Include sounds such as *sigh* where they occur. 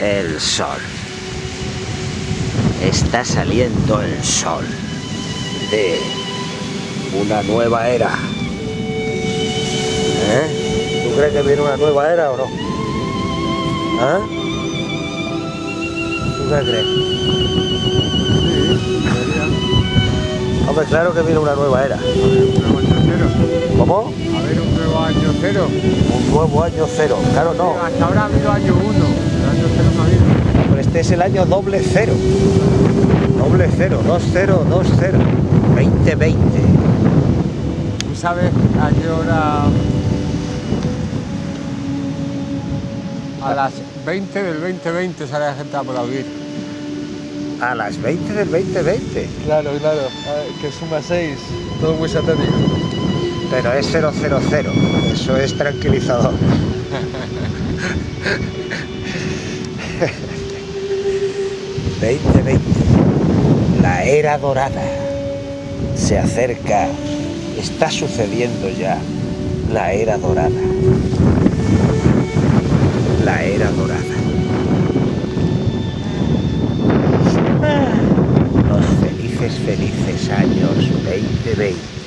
el sol. Está saliendo el sol de una nueva era. ¿Eh? ¿Tú crees que viene una nueva era o no? ¿Ah? ¿Tú qué crees? Hombre, claro que viene una nueva era. ¿Cómo? A ver, un nuevo año cero. Un nuevo año cero. Claro, no. Hasta ahora ha habido año uno. El año cero no ha habido. Pero este es el año doble cero. Doble cero, dos cero, dos cero. 2020. ¿Tú sabes a qué hora? A las 20 del 2020 sale la gente a aplaudir. A las 20 del 2020. Claro, claro, ah, que suma 6, todo muy satánico. Pero es 000. Eso es tranquilizador. *laughs* ...2020... La era dorada... ...se acerca... ...está sucediendo ya... ...la era dorada... ...la era dorada... ...los felices, felices años 2020...